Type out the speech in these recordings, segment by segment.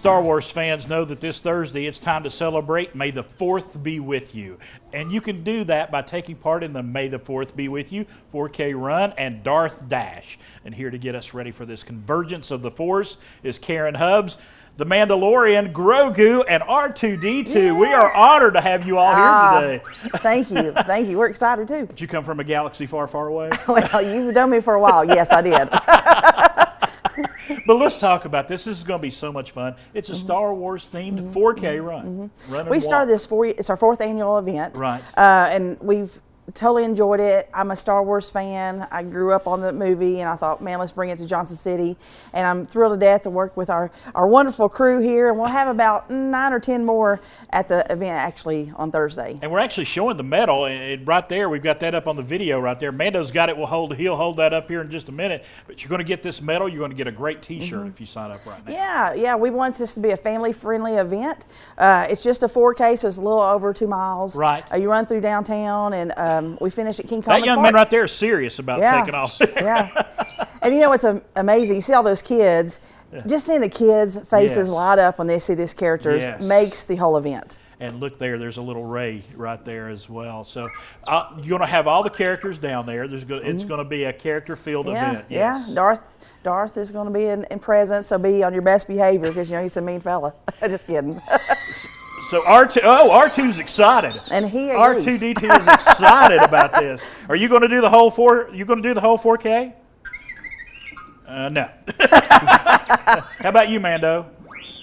Star Wars fans know that this Thursday it's time to celebrate May the 4th be with you. And you can do that by taking part in the May the 4th be with you 4K run and Darth Dash. And here to get us ready for this convergence of the Force is Karen Hubbs. The Mandalorian, Grogu, and R2D2. Yeah. We are honored to have you all here uh, today. thank you. Thank you. We're excited too. Did you come from a galaxy far, far away? well, you've known me for a while. Yes, I did. but let's talk about this. This is going to be so much fun. It's a mm-hmm. Star Wars themed mm-hmm. 4K run. Mm-hmm. We started this four. it's our fourth annual event. Right. Uh, and we've totally enjoyed it. I'm a Star Wars fan. I grew up on the movie, and I thought, man, let's bring it to Johnson City. And I'm thrilled to death to work with our, our wonderful crew here. And we'll have about nine or ten more at the event actually on Thursday. And we're actually showing the medal and right there. We've got that up on the video right there. Mando's got it. We'll hold. He'll hold that up here in just a minute. But you're going to get this medal. You're going to get a great T-shirt mm-hmm. if you sign up right now. Yeah, yeah. We want this to be a family-friendly event. Uh, it's just a 4K, so it's a little over two miles. Right. Uh, you run through downtown, and um, we finish at King Commons That young Park. man right there is serious about yeah. taking off. yeah. And you know what's amazing? You see all those kids. Yeah. Just seeing the kids' faces yes. light up when they see these characters yes. makes the whole event. And look there, there's a little Rey right there as well. So uh, you're going to have all the characters down there. There's go- mm-hmm. It's going to be a character-filled yeah, event. Yes. Yeah, Darth Darth is going to be in, in presence, so be on your best behavior because you know he's a mean fella. Just kidding. So R2, oh, R2's excited. And he R2D2 is excited about this. Are you going to do the whole four? You going to do the whole 4K? Uh, no. How about you, Mando?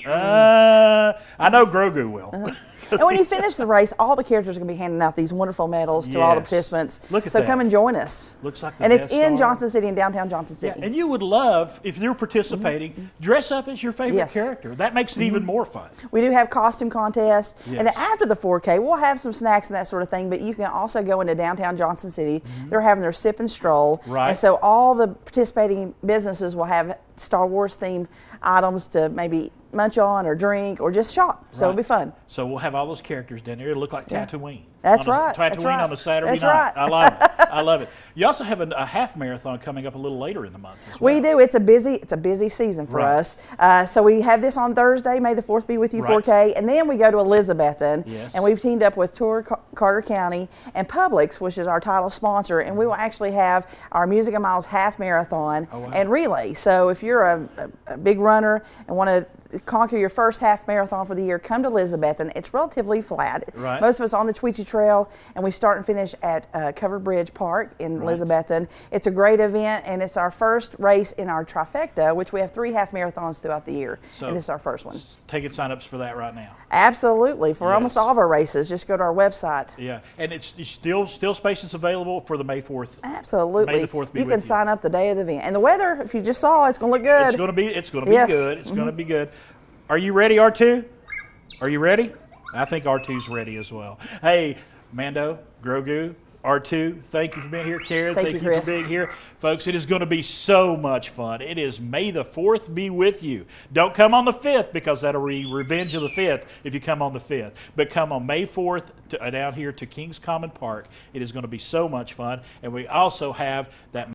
Uh, I know Grogu will. And when you finish the race, all the characters are going to be handing out these wonderful medals to all the participants. Look at so that. come and join us. Looks like And it's in Johnson City, in downtown Johnson City. Yeah, and you would love, if you're participating, mm-hmm. dress up as your favorite yes. character. That makes it mm-hmm. even more fun. We do have costume contests. Yes. And then after the 4K, we'll have some snacks and that sort of thing, but you can also go into downtown Johnson City. Mm-hmm. They're having their sip and stroll. Right. And so all the participating businesses will have Star Wars themed items to maybe munch on or drink or just shop. So right. it'll be fun. So we'll have all those characters down there. It'll look like Tatooine. That's right. Tatooine That's right. on a Saturday That's night. Right. I love it. I love it. You also have a, a, half marathon coming up a little later in the month. Well. We do. It's a busy. It's a busy season for right. us. Uh, so we have this on Thursday. May the fourth be with you, right. 4K, and then we go to Elizabethton, yes. and we've teamed up with Tour Carter County and Publix, which is our title sponsor, and we will actually have our Music and Miles half marathon oh, wow. and relay. So if you're a, a, a big runner and want to conquer your first half marathon for the year, come to Elizabethton. It's relatively flat. Right. Most of us on the Tweetsie Trail, and we start and finish at uh, Covered Bridge Park in right. Elizabethton. It's a great event, and it's our first race in our trifecta, which we have three half marathons throughout the year. So and this is our first one. Taking signups for that right now. Absolutely, for yes. almost all of our races, just go to our website. Yeah, and it's, it's still still spaces available for the May fourth. Absolutely, May the fourth. you can sign up the day of the event, and the weather, if you just saw, it's going to look good. It's going to be it's going to be yes. good. It's mm-hmm. going to be good. Are you ready, R2? Are you ready? I think R2's ready as well. Hey, Mando, Grogu, R2, thank you for being here. Karen, thank, thank you, you for being here. Folks, it is going to be so much fun. It is May the 4th be with you. Don't come on the 5th because that'll be revenge of the 5th if you come on the 5th. But come on May 4th to, uh, down here to King Commons Park. It is going to be so much fun. And we also have that